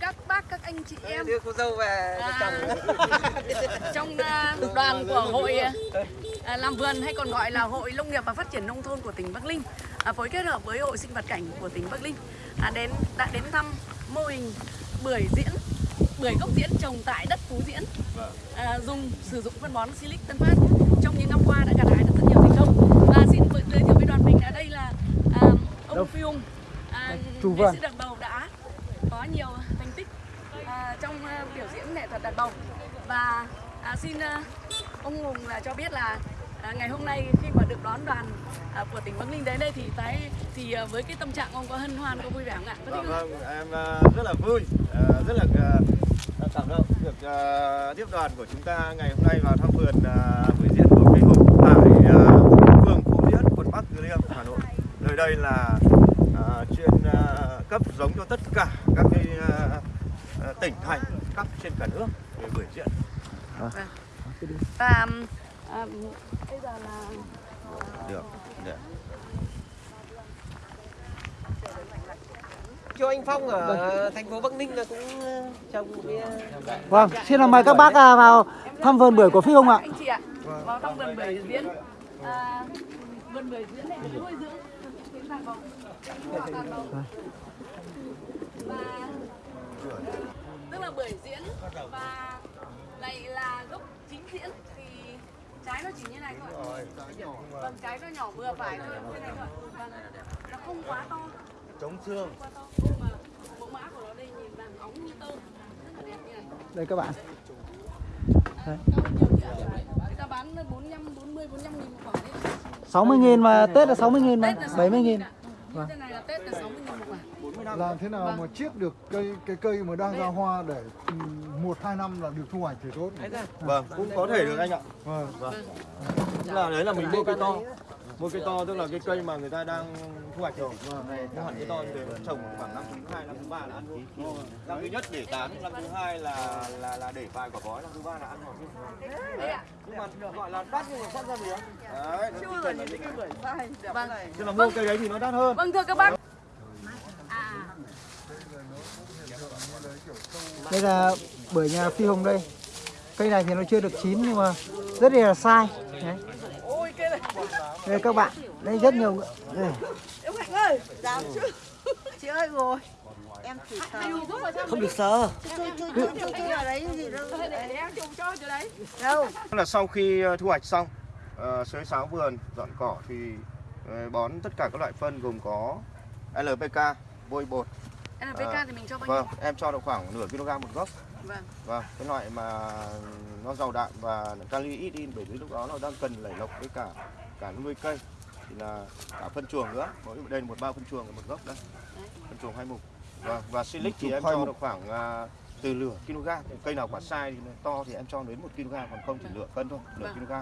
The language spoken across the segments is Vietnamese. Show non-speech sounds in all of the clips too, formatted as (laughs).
các bác các anh chị em. Đưa cô dâu về À. (laughs) trong à, đoàn của hội à, làm vườn hay còn gọi là hội nông nghiệp và phát triển nông thôn của tỉnh Bắc Ninh à, phối kết hợp với hội sinh vật cảnh của tỉnh Bắc Ninh à, đến đã đến thăm mô hình bưởi diễn bưởi gốc diễn trồng tại đất Phú Diễn. À, dùng sử dụng phân bón Silic Tân Phát. Trong những năm qua đã gặt hái được rất nhiều thành công. Và xin giới thiệu với đoàn mình ở đây là à, ông Phi Hùng. À, Chủ vườn. sĩ đàn bầu đã có nhiều thành tích à, trong à, biểu thuật đàn bầu và à, xin à, ông Hùng là cho biết là à, ngày hôm nay khi mà được đón đoàn à, của tỉnh Bắc Ninh đến đây thì tái thì à, với cái tâm trạng ông có hân hoan có vui vẻ không ạ? Có không? vâng, em ờ, rất là vui, ờ, rất là ờ, cảm động được ờ, tiếp đoàn của chúng ta ngày hôm nay vào thăm vườn ờ, bưởi diễn của Phi Hùng tại ờ, phường Phú Diễn, quận Bắc Từ Liêm, Hà Nội. Nơi đây là ờ, chuyên ờ, cấp giống cho tất cả các cái ờ, ờ, tỉnh thành khắp trên cả nước về bưởi diễn. Và à, bây giờ là Được. Được. cho anh Phong ở thành phố Bắc Ninh là cũng ờ, trồng cái ờ, Vâng, xin là mời các bác à, vào thăm vườn bưởi của Phi Hùng ạ. anh chị ạ vào thăm vườn bưởi diễn à, vườn bưởi diễn này nuôi dưỡng cái đàn bầu và tức là bưởi diễn và này là gốc chính diễn thì trái nó chỉ như này thôi vâng trái nó nhỏ vừa phải thôi như này thôi vâng nó không quá to Chống xương. mà mẫu mã của nó đây nhìn vàng óng như tơ rất là đẹp như này Đây các bạn. Ạ. Người ta bán 45, 40, 45 nghìn một quả đấy. 60 nghìn mà Tết là 60 nghìn mà, Tết là 70 nghìn. Như thế này là Tết là 60 nghìn một quả. làm thế nào mà chiết được cây cái cây mà đang ra hoa để ừ, một hai năm là được thu hoạch thì tốt. Vâng, cũng có thể được anh ạ. vâng. Tức là đấy là mình mua cây to. mua cây to tức là cái cây mà người ta đang thu hoạch rồi. Này mua hẳn cây to thì trồng khoảng năm thứ hai năm thứ ba là ăn rồi năm thứ nhất để tán năm thứ hai là là là để vài quả bói năm thứ ba là ăn rồi nhưng mà gọi là đắt nhưng mà phát ra được đấy nó chỉ cần là những cái Vâng. tức là mua cây đấy thì nó đắt hơn. Vâng thưa các bác. À, Đây là bưởi nhà Phi Hùng đây. Cây này thì nó chưa được chín nhưng mà rất là sai. Đấy. Đây các bạn, đây rất nhiều. Đây. Ơi, dám chứ. Chị ơi rồi. Em chỉ sờ. Không được gì đâu. là sau khi ờ, thu hoạch xong uh, xới sáo vườn dọn cỏ thì ờ, bón tất cả các loại phân gồm có LPK vôi bột NPK À, thì mình cho bao vâng nhiêu? em cho được khoảng nửa kg một gốc Vâng. Vâng, cái loại mà nó giàu đạm và kali ít đi bởi vì lúc đó nó đang cần lẩy lọc với cả cả nuôi cây thì là cả phân chuồng nữa. Mỗi đây là một bao phân chuồng và một gốc đây. Phân chuồng hai mục. Vâng, và silic thì em cho được khoảng à, từ nửa kg. Cây nào quả sai thì to thì em cho đến 1 kg còn không thì nửa cân thôi, nửa Vâng. kg.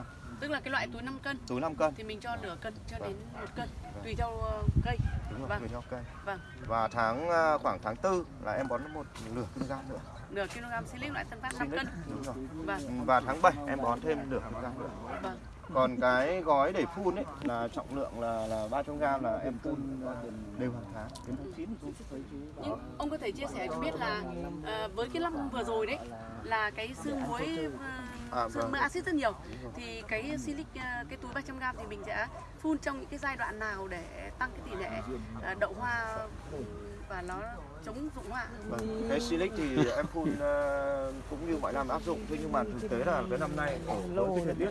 Tức là cái loại túi 5 cân Túi 5 cân. thì mình cho nửa cân cho đến 1 cân tùy theo ờ, cây. Đúng rồi, Vâng. tùy theo cây. Vâng. Và tháng à, khoảng tháng 4 là em bón một nửa kg nữa. Nửa kg silic loại Tân Phát 5 Silic, cân. đúng rồi. Vâng. Ừ, Và tháng 7 em bón thêm nửa kg nữa. Vâng. Còn cái gói để phun ấy là trọng lượng là là 300 g là em phun ờ, đều hàng tháng. đến tháng 9 thì phun Nhưng ông có thể chia sẻ cho biết là ờ, với cái năm vừa rồi đấy là cái xương muối À, uh, xương vâng. mỡ axit rất nhiều thì cái silic ờ, cái túi 300 g thì mình sẽ phun trong những cái giai đoạn nào để tăng cái tỷ lệ ờ, đậu hoa ừm, và nó chống rụng hoa Vâng. cái silic thì em phun ờ, cũng như mọi năm áp dụng. Thế nhưng mà thực tế là cái năm nay ở cái thời tiết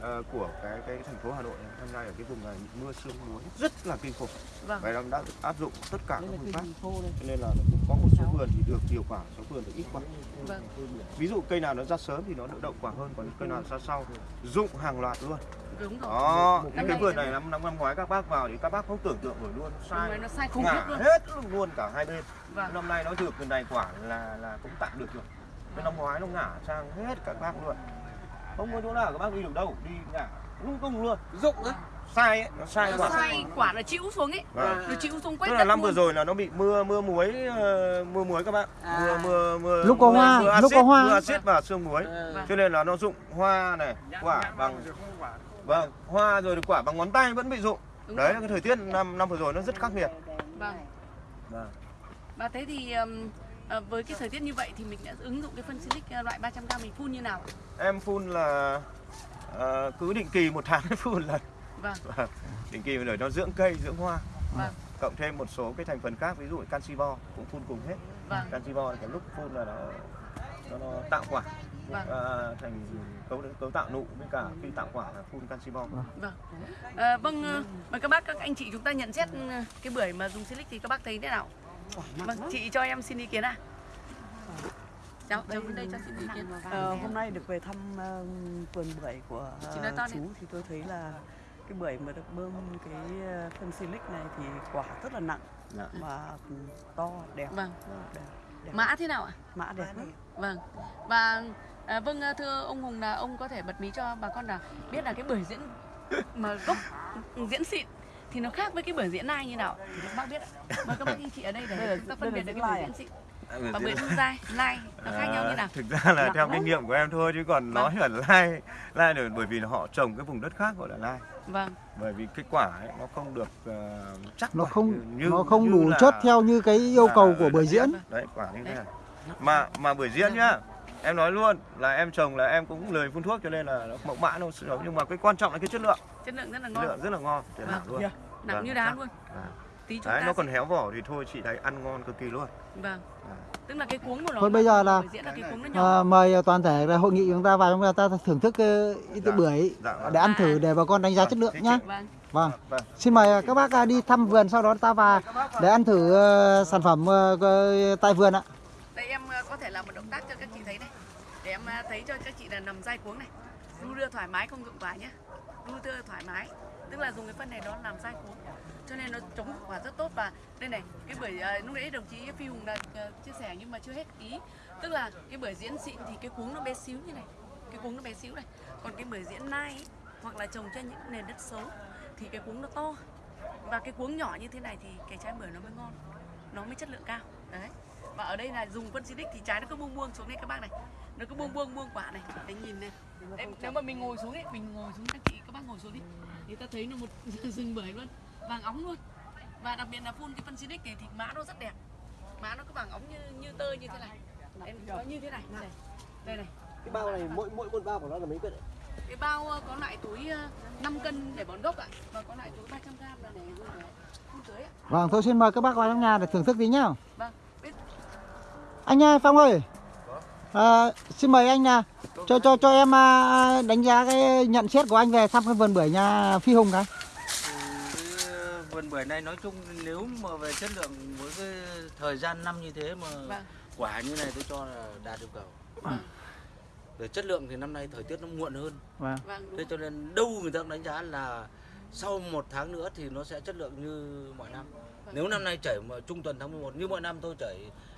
ờ, của cái cái thành phố Hà Nội năm nay ở cái vùng này mưa sương muối rất là kinh khủng. Vâng. và em đã áp dụng tất cả các phương pháp. Cho nên là cũng có một số vườn thì được nhiều quả số vườn thì ít quả vâng. Ví dụ cây nào nó ra sớm thì nó đậu quả hơn còn cây nào ra sau rụng hàng loạt luôn đúng rồi. Đó Năm cái vườn này năm năm năm ngoái các bác vào thì các bác không tưởng tượng nổi luôn. Sai rồi, nó sai khủng ngả khiếp luôn. hết luôn cả hai bên. Vâng. năm nay nó được cái này quả là là cũng tạm được rồi. Cái năm ngoái nó ngả sang hết các bác luôn. Không có chỗ nào các bác đi được đâu đi ngả lung tung luôn. Dụng á. sai ấy nó sai nó quả. sai quả nó chịu xuống ấy. Vâng. nó chịu xuống quét tức là đất năm vừa rồi là nó bị mưa mưa muối ờ, mưa muối các bạn. À. mưa mưa mưa Lúc có mưa- hoa, mưa lúc có hoa. mưa axit và sương muối. Vâng. cho nên là nó rụng hoa này quả bằng vâng hoa rồi quả bằng ngón tay vẫn bị rụng Đúng đấy rồi. cái thời tiết năm năm vừa rồi nó rất khắc nghiệt vâng Vâng. và thế thì um, à, với cái thời tiết như vậy thì mình đã ứng dụng cái phân silic à, loại 300g mình phun như nào ạ? Em phun là ờ, cứ định kỳ một tháng phun lần. Vâng, Vâng, định kỳ để nó dưỡng cây, dưỡng hoa. vâng, Cộng thêm một số cái thành phần khác, ví dụ canxi bo cũng phun cùng hết. vâng, Canxi bo là cái lúc phun là nó nó, nó tạo quả vâng. à, thành cấu cấu tạo nụ với cả khi tạo quả là phun canxi bo. vâng. À, vâng, à, mời các bác các anh chị chúng ta nhận xét cái bưởi mà dùng silic thì các bác thấy thế nào? Vâng, chị cho em xin ý kiến à? Cháu, cháu đây cho xin ý kiến. Ờ, hôm nay được về thăm ờ, vườn bưởi của ờ, nói to đi. chú thì tôi thấy là cái bưởi mà được bơm cái ờ, phân silic này thì quả rất là nặng Dạ. và to đẹp. Vâng. đẹp, đẹp. Mã thế nào ạ? mã đẹp lắm. Vâng. Và à, vâng à, thưa ông Hùng là ông có thể bật mí cho bà con là biết là cái bưởi diễn mà gốc diễn xịn thì nó khác với cái bưởi diễn nai như nào? Thì các bác biết ạ. Mời các bác anh chị ở đây để chúng ta phân biệt được cái bưởi diễn xịn và bưởi diễn dai, nai nó khác nhau như nào? À, thực ra là Nặng theo lắm. kinh nghiệm của em thôi chứ còn nói là lai lai được bởi vì họ trồng cái vùng đất khác gọi là lai Vâng, bởi vì cái quả ấy, nó không được ờ, chắc nó không như- nó không như đủ là- chất theo như cái yêu là cầu của bưởi diễn. đấy quả như thế này. Mà mà bưởi diễn nhá em nói luôn là em trồng là em cũng lười phun thuốc cho nên là nó mẫu mã nó xấu nhưng mà cái quan trọng là cái chất lượng chất lượng rất là chất ngon, lượng rất là ngon chất Vâng. luôn nặng Vâng, như đá luôn. À. Tí chúng đấy ta nó sẽ- còn héo vỏ thì thôi chị thấy ăn ngon cực kỳ luôn Vâng. Tức là cái cuống của nó Thôi bây giờ là- là cái cuống nó nhỏ. à, mời toàn thể là hội nghị chúng ta vào chúng ta thưởng thức ờ, ít Dạ. bưởi Dạ, vâng. để ăn thử để bà con đánh giá chất lượng nhá chị- Vâng. vâng vâng xin mời các bác à, đi thăm vườn sau đó ta vào để ăn thử ờ, sản phẩm ờ, ờ, tại vườn ạ Đây em ờ, có thể làm một động tác cho các chị thấy này. Em à, thấy cho các chị là nằm dai cuống này. Đu đưa thoải mái không dụng quả nhé. Đu đưa thoải mái. Tức là dùng cái phân này đó làm dai cuống. Cho nên nó chống hiệu quả rất tốt và đây này, cái bưởi à, lúc nãy đồng chí Phi Hùng đã à, chia sẻ nhưng mà chưa hết ý. Tức là cái bưởi diễn xịn thì cái cuống nó bé xíu như này. Cái cuống nó bé xíu này. Còn cái bưởi diễn nai ấy, hoặc là trồng trên những nền đất xấu thì cái cuống nó to. Và cái cuống nhỏ như thế này thì cái trái bưởi nó mới ngon. Nó mới chất lượng cao. Đấy và ở đây là dùng phân xịt thì trái nó cứ buông buông xuống đây các bác này. Nó cứ buông buông buông quả này. Để nhìn này. Đấy, nếu mà mình ngồi xuống ấy mình ngồi xuống các chị các bác ngồi xuống đi. Thì ta thấy nó một (laughs) rừng bưởi luôn. Vàng óng luôn. Và đặc biệt là phun cái phân xịt này thì mã nó rất đẹp. Mã nó cứ vàng óng như như tơ như thế này. Đấy, nó như thế này. Đây đây này. Cái bao này mỗi mỗi một bao của nó là mấy cân đấy? cái bao ờ, có loại túi ờ, 5 cân để bón gốc ạ. Và có loại túi 300 gram là để để phun tưới ạ. Vâng thôi xin mời các bác vào trong nhà để thưởng thức tí nhá anh ơi, Phong ơi à, xin mời anh là cho cho cho em à, đánh giá cái nhận xét của anh về thăm cái vườn bưởi nhà Phi Hùng cái Cái vườn bưởi này nói chung nếu mà về chất lượng với cái thời gian năm như thế mà vâng quả như này tôi cho là đạt yêu cầu. vâng Về chất lượng thì năm nay thời tiết nó muộn hơn. vâng vâng Thế cho nên đâu người ta cũng đánh giá là sau một tháng nữa thì nó sẽ chất lượng như mọi năm. Vâng. Nếu năm nay chảy mà trung tuần tháng 11 như mọi năm tôi chảy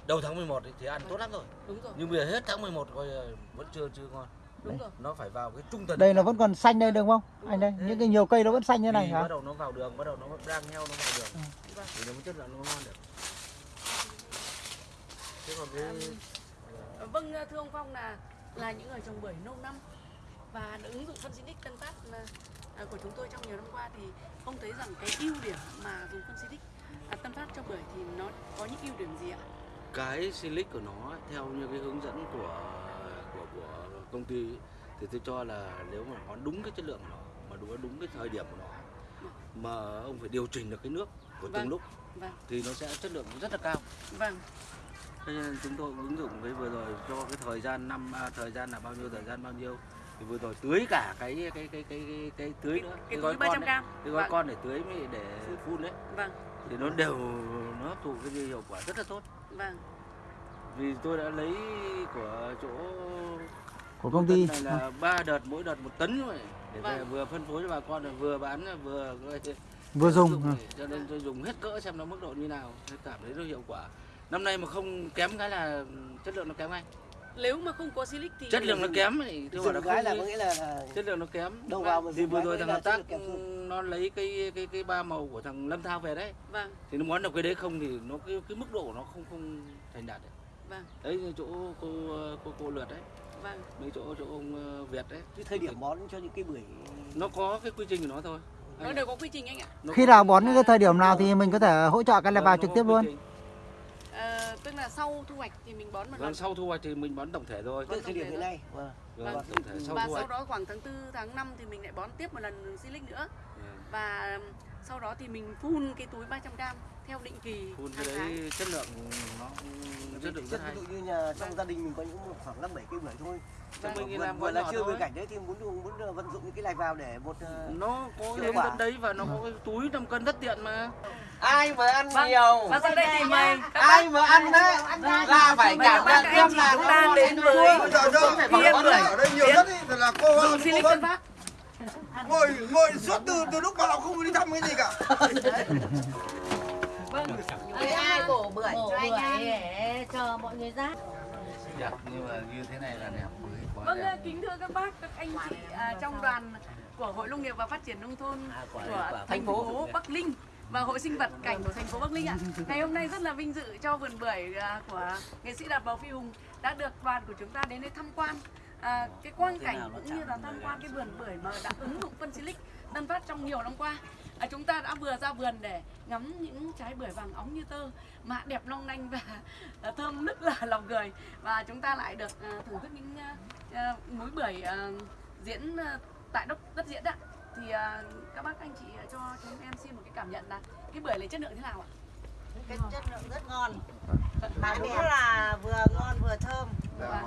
đầu tháng 11 ấy, thì ăn tốt lắm rồi. đúng rồi Nhưng bây giờ hết tháng 11 coi là vẫn chưa chưa ngon. đúng rồi Nó phải vào cái trung tuần. đây nó vẫn còn xanh đây đúng không anh đây những cái nhiều cây nó vẫn xanh như này Thì hả bắt đầu nó vào đường, bắt đầu nó đang nhau nó vào đường. Vâng. Thì nó mới chất lượng nó ngon được. Thế còn cái Ờ, Vâng thưa ông Phong là là những người trồng bưởi lâu năm và ứng dụng phân xịt Tân Phát à, à, của chúng tôi trong nhiều năm qua thì ông thấy rằng cái ưu điểm mà dùng phân xịt à, Tân Phát cho bưởi thì nó có những ưu điểm gì ạ? Cái silic của nó theo như cái hướng dẫn của của của công ty thì tôi cho là nếu mà nó đúng cái chất lượng của nó mà đúng đúng cái thời điểm của nó mà ông phải điều chỉnh được cái nước của Vâng. từng lúc Vâng, thì nó sẽ chất lượng rất là cao. vâng, Thế nên chúng tôi ứng dụng cái vừa rồi cho cái thời gian năm à, thời gian là bao nhiêu thời gian bao nhiêu thì vừa rồi tưới cả cái cái cái cái cái, cái tưới nữa cái gói túi 300 con đấy, cái gói Vâng. con để tưới mới để phun đấy Vâng, thì nó đều nó hấp thụ cái hiệu quả rất là tốt vâng, vì tôi đã lấy của chỗ của công ty. này là ba đợt mỗi đợt một tấn rồi để về Vâng. vừa phân phối cho bà con là vừa bán vừa vừa dùng để- cho nên tôi dùng hết cỡ xem nó mức độ như nào tôi cảm thấy nó hiệu quả. Năm nay mà không kém cái là chất lượng nó kém ngay nếu mà không có silic thì chất lượng nó kém thì tôi bảo là cái là có nghĩa là, chất lượng nó kém. Đầu vào mà thì vừa rồi thằng hợp tác nó lấy cái cái cái ba màu của thằng Lâm Thao về đấy. Vâng, thì nó muốn được cái đấy không thì nó cái cái mức độ nó không không thành đạt đấy. Vâng, đấy chỗ cô cô cô lượt đấy. Vâng, mấy chỗ chỗ ông ờ, Việt đấy. Cái thời điểm bón cho những cái bưởi nó có cái quy trình của nó thôi. Nó đều có quy trình anh ạ. Nó khi nào bón những cái thời điểm nào thì mình có thể hỗ trợ cái là Vâng, vào trực tiếp luôn. trình. Tức là sau thu hoạch thì mình bón một Vâng, lần sau thu hoạch thì mình bón tổng thể thôi. Từ thời điểm hiện nay. Vâng. Vâng, Vâng. tổng thể sau và thu sau đó khoảng tháng 4, tháng 5 thì mình lại bón tiếp một lần silic nữa Vâng. và sau đó thì mình phun cái túi 300g theo định kỳ Phun cái tháng. đấy chất lượng nó chất lượng rất Ví hay. dụ như nhà trong gia đình mình có những khoảng năm bảy cây bưởi thôi. Vâng. Vườn- Mình làm có là chưa bưởi cảnh đấy thì muốn dùng muốn ờ, vận dụng những cái này vào để một ờ, Nó có cái dẫn đấy và nó có cái túi 5 cân rất tiện mà. ai mà ăn Vâng. nhiều Và sau đây thì mời các ai mà ăn đấy là phải cảm bác các anh xem chị là chúng ta đến với Viên Bưởi ở đây nhiều nhất ý, là cô dùng silic Tân Bắc ngồi ngồi suốt từ từ lúc vào không đi thăm cái gì cả (laughs) bưởi cho anh ăn để chờ mọi người ra. Đẹp nhưng mà như thế này là đẹp quá Vâng, kính thưa các bác, các anh chị à, trong đoàn của Hội Nông nghiệp và Phát triển Nông thôn của thành phố Bắc Ninh và Hội Sinh vật Cảnh của thành phố Bắc Ninh ạ. Ngày hôm nay rất là vinh dự cho vườn bưởi à, của nghệ sĩ Đạt Bầu Phi Hùng đã được đoàn của chúng ta đến đây tham quan. À, cái quang cảnh cũng như là tham quan cái vườn bưởi mà đã ứng dụng phân silic Tân Phát trong nhiều năm qua. À, chúng ta đã vừa ra vườn để ngắm những trái bưởi vàng óng như tơ. Mà đẹp long lanh và à, thơm nức là lòng người. Và chúng ta lại được à, thưởng thức những à, à, múi bưởi à, diễn à, tại đất đất diễn ạ. Thì à, các bác anh chị cho chúng em xin một cái cảm nhận là cái bưởi này chất lượng thế nào ạ? Cái chất lượng rất ngon. Mà đúng là vừa ngon vừa thơm.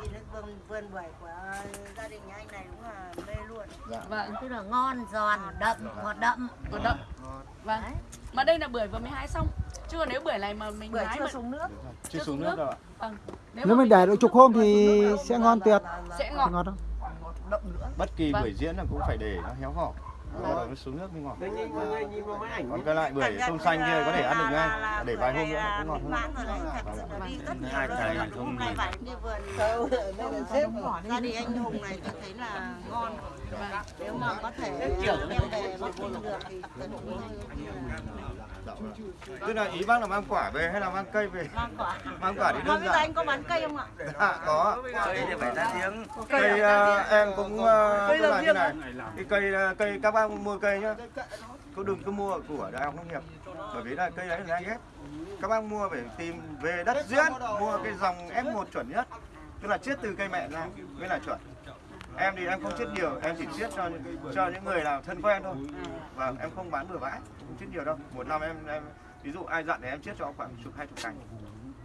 Vì cái vườn vườn bưởi của gia đình nhà anh này đúng là mê luôn. Vâng tức là ngon giòn đậm ngọt đậm. Còn đậm. Vâng. Mà đây là bưởi vừa mới hái xong. Chứ còn nếu bưởi này mà mình bưởi hái chưa mà xuống nước. Chưa xuống nước vâng. Nếu mình để độ chục hôm thì sẽ ngon tuyệt. Sẽ ngọt. Ngọt không? Bất kỳ Vâng. buổi diễn là cũng phải để nó héo hỏ bắt đầu nó xuống nước mới ngọt. Còn cái loại bưởi tôm xanh kia có thể ăn được ngay để vài hôm nữa nó cũng ngọt hơn. là đi rất nhiều Hai cái Hôm không nay phải đi vườn đây là sếp gia đình anh Hùng này tôi thấy là ngon. Nếu mà có thể đem về Bắc Ninh được thì tôi cũng tức là ý bác là mang quả về hay là mang cây về? Mang quả. Mang quả thì đơn bây giờ giản. anh có bán cây không ạ? À, có. Cây thì phải ra tiếng. cây ờ, em cũng uh, tức là như này. cái cây cây các bác mua cây nhá. Cứ đừng cứ mua của đại học nông nghiệp. Bởi vì là cây đấy là anh ghép. Các bác mua phải tìm về đất diễn mua cái dòng F1 chuẩn nhất. Tức là chiết từ cây mẹ ra mới là chuẩn em thì em không chiết nhiều, em chỉ chiết cho những cho những người nào thân quen thôi. Và em không bán bừa bãi, không chiết nhiều đâu. Một năm em em, ví dụ ai dặn thì em chiết cho khoảng chục, hai chục cành.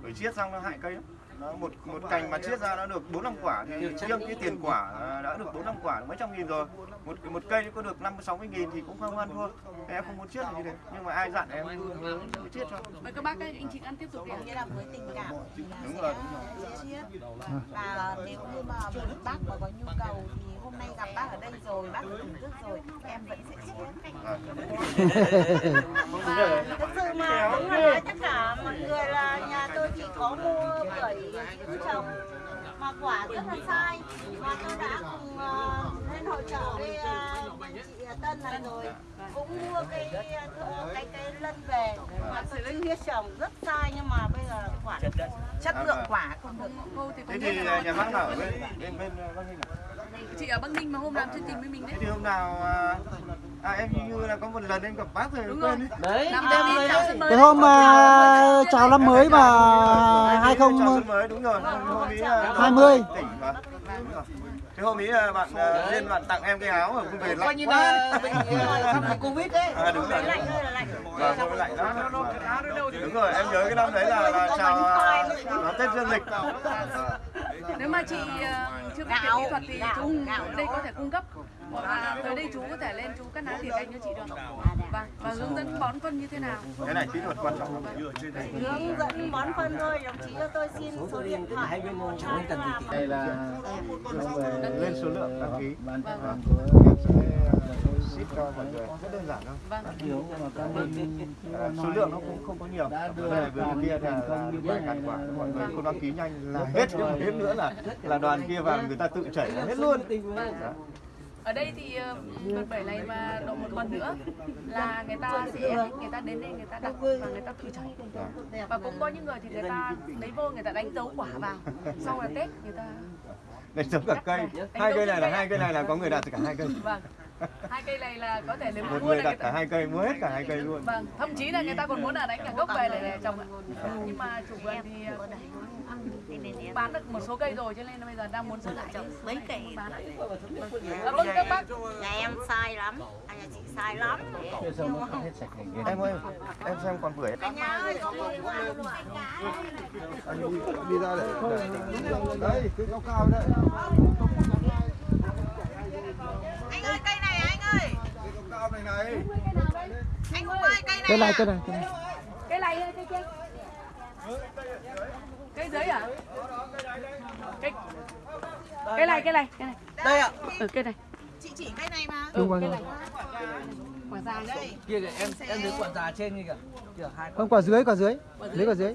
Bởi chiết xong nó hại cây lắm nó một một cành mà chiết ra nó được bốn năm quả thì riêng cái tiền quả à, đã được bốn năm quả mấy trăm nghìn rồi. Một một cây có được năm sáu mươi nghìn thì cũng không ăn thua. Em không muốn chiết như thế nhưng mà ai dặn em cứ chiết cho. Mời các bác anh chị ăn tiếp tục nghĩa là với tình cảm thì là Đúng rồi. sẽ chiết. Và nếu như mà bác mà có nhu cầu thì hôm nay gặp bác ở đây rồi bác thưởng thức rồi em vẫn sẽ chiết. Và thực sự mà đúng là nói tất cả mọi người là nhà tôi chỉ có mua bưởi trồng mà quả rất là sai. Và tôi đã cùng ờ, lên hội trợ với anh chị Tân này rồi. Cũng mua cái ờ, cái cái lân về. Mà tôi chưa biết trồng rất sai nhưng mà bây giờ quả chất lượng. quả không được. Cô thì thế cũng thì biết là nhà bác nào ở bên bên bên Bắc Ninh à? Chị ở Bắc Ninh mà hôm làm chương trình với mình thế đấy. Thì hôm nào à, à em như là có một lần em gặp bác rồi Đúng quên rồi. đấy. Cái hôm mà chào năm mới mà hai không đúng rồi. Hôm ý là hai mươi. thế hôm ý là bạn lên bạn tặng em cái áo ở về coi lạnh như quá. là bị covid đấy. À đúng rồi lạnh là lạnh vâng hôm lạnh lắm. Đúng rồi em nhớ cái năm đấy là, là chào à, đón tết dương lịch. Nếu mà chị chưa biết về kỹ thuật thì chú ở đây có thể cung cấp. Là tới đây chú có thể lên chú cắt ná tiền canh cho chị được. Vâng và hướng dẫn bón phân như thế nào? Cái này kỹ thuật quan trọng lắm. Hướng dẫn bón phân thôi đồng chí cho tôi xin số điện thoại. Bên đây là lên số lượng đăng ký. Ban Vâng. của em sẽ ship cho mọi người. rất đơn giản thôi. Vâng. À, số lượng nó cũng không có nhiều. này vừa kia là, vài ngàn quả. mọi người không đăng ký nhanh là hết. nhưng mà thêm nữa là là đoàn kia vào người ta tự chảy hết luôn. Dạ. ở đây thì ờ, vườn bưởi này mà độ một tuần nữa là người ta sẽ người ta đến đây người ta đặt và người ta tự chảy. Và cũng có những người thì người ta lấy vô người ta đánh dấu quả vào. Sau là tết người ta đây giống cả cây. Hai cây này là hai cây này là có người đặt cả hai cây. Vâng hai cây này là có thể nếu một mua người là đặt cả hai cây mua hết cả hai cây luôn. Vâng thậm chí là người ta còn muốn là đánh cả gốc về để, trồng ạ. Nhưng mà chủ vườn thì bán được một số cây rồi cho nên bây giờ đang muốn giữ lại. Chứ mấy cây. Bán lại. À, vâng các bác. Nhà em sai lắm. À, nhà chị sai lắm. Em ơi em xem còn bưởi. Cả nhà ơi có anh đi, ra để, đấy cái cao cao đấy. Anh ơi cây này anh ơi cái cao cao này này. Anh không ơi. cây này Cây này, cây này, cây này. cây này cây kia. Cây dưới à? Cây cây này cây này cây này. Đây ạ. ừ cây này. Chị chỉ cây này mà. Ừ Đúng rồi. cây này. Quả già nhá Kia kìa em em thấy quả già trên kia kìa. Kìa hai Không, quả dưới, quả dưới. Lấy quả dưới.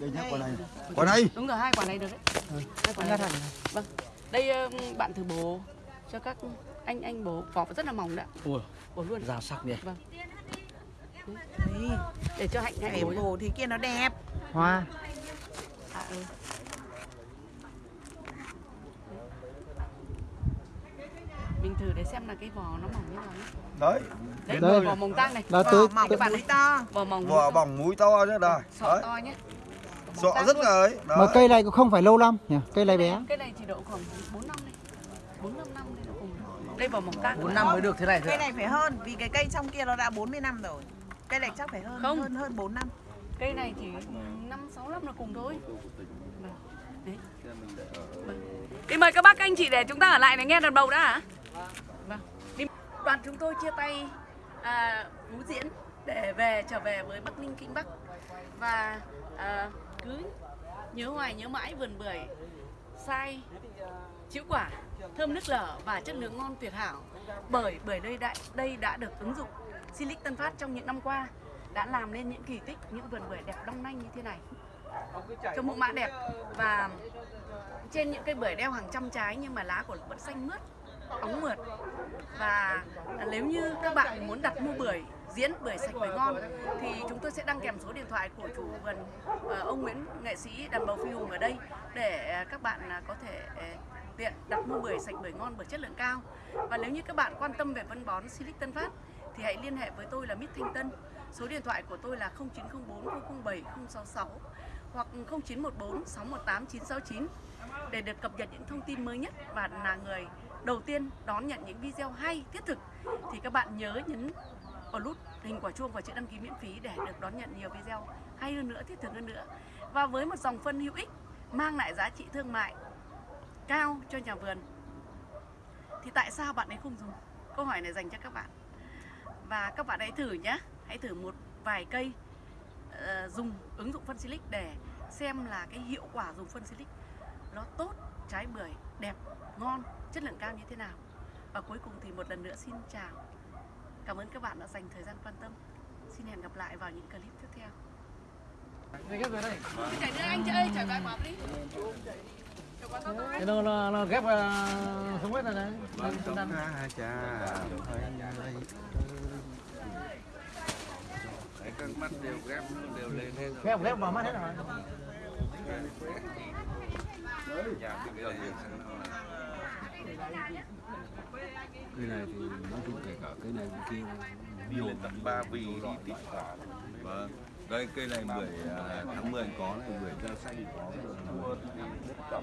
đây nhá quả này. Quả này. Đúng rồi hai quả này được đấy. Hai quả này vâng. Đây bạn thử bổ cho các anh anh bổ vỏ rất là mỏng đấy. Ạ. Ui, bổ luôn. già sắc nhỉ. vâng. Để cho hạnh hạnh bổ bồ thì kia nó đẹp. Hoa. à, ừ. mình thử để xem là cái vỏ nó mỏng như nào nhé. đấy. Đấy Đây. vỏ mỏng tang này. Là tới, mỏng tới bạn mũi. to vỏ mỏng vỏ bỏng múi to chứ đây. Sọ đấy. to nhé sọ rất là ấy. Mà đó cây này cũng không phải lâu năm nhỉ, cây này bé. cái này chỉ độ khoảng 4 năm đây 4 5 năm đây vỏ mỏng tang 4 năm mới được thế này thôi. Cây này phải hơn vì cái cây trong kia nó đã 40 năm rồi. Cây này chắc phải hơn Không. hơn hơn 4 năm. cây này chỉ 5 6 năm là cùng thôi Vâng. đấy Vâng. Đi mời các bác anh chị để chúng ta ở lại để nghe đàn bầu đã hả? Vâng. Đi. Đoàn chúng tôi chia tay à, Phú Diễn để về trở về với Bắc Ninh Kinh Bắc và à, cứ nhớ hoài nhớ mãi vườn bưởi sai chữ quả, thơm nước lở và chất lượng ngon tuyệt hảo. Bởi bởi đây đã đây đã được ứng dụng Silic Tân Phát trong những năm qua, đã làm nên những kỳ tích, những vườn bưởi đẹp long lanh như thế này. Trồng mẫu mã đẹp và trên những cây bưởi đeo hàng trăm trái nhưng mà lá của nó vẫn xanh mướt, óng mượt. Và nếu như các bạn muốn đặt mua bưởi, diễn bưởi sạch, bưởi ngon thì chúng tôi sẽ đăng kèm số điện thoại của chủ vườn ờ, ông Nguyễn nghệ sĩ, đàn bầu phi hùng ở đây để ờ, các bạn ờ, có thể tiện, đặt mua bưởi sạch, bưởi ngon, bưởi chất lượng cao. Và nếu như các bạn quan tâm về phân bón Silic Tân Phát thì hãy liên hệ với tôi là Mít Thanh Tân. Số điện thoại của tôi là 0904 007 066 hoặc 0914 618 969 để được cập nhật những thông tin mới nhất và là người đầu tiên đón nhận những video hay, thiết thực. Thì các bạn nhớ nhấn vào nút hình quả chuông và chữ đăng ký miễn phí để được đón nhận nhiều video hay hơn nữa, thiết thực hơn nữa. Và với một dòng phân hữu ích, mang lại giá trị thương mại cao cho nhà vườn. Thì tại sao bạn ấy không dùng? Câu hỏi này dành cho các bạn. Và các bạn hãy thử nhé. Hãy thử một vài cây ờ, dùng ứng dụng phân silic để xem là cái hiệu quả dùng phân silic nó tốt trái bưởi đẹp ngon chất lượng cao như thế nào. Và cuối cùng thì một lần nữa xin chào. Cảm ơn các bạn đã dành thời gian quan tâm. Xin hẹn gặp lại vào những clip tiếp theo. Chạy nữa anh ơi, chạy vài quả đi. Ấy. Nó nó nó ghép uh, không biết là đấy. Ta Đấy, các mắt đều ghép đều lên hết rồi. Ghép ghép vào mắt hết rồi. nhà cái này thì nói chung kể cả cây này bên kia nhiều. Lên tận ba vì đi tỉ cả vâng đây cây này bưởi à, tháng 10 có này bưởi da xanh có. cho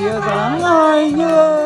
kia dáng ai như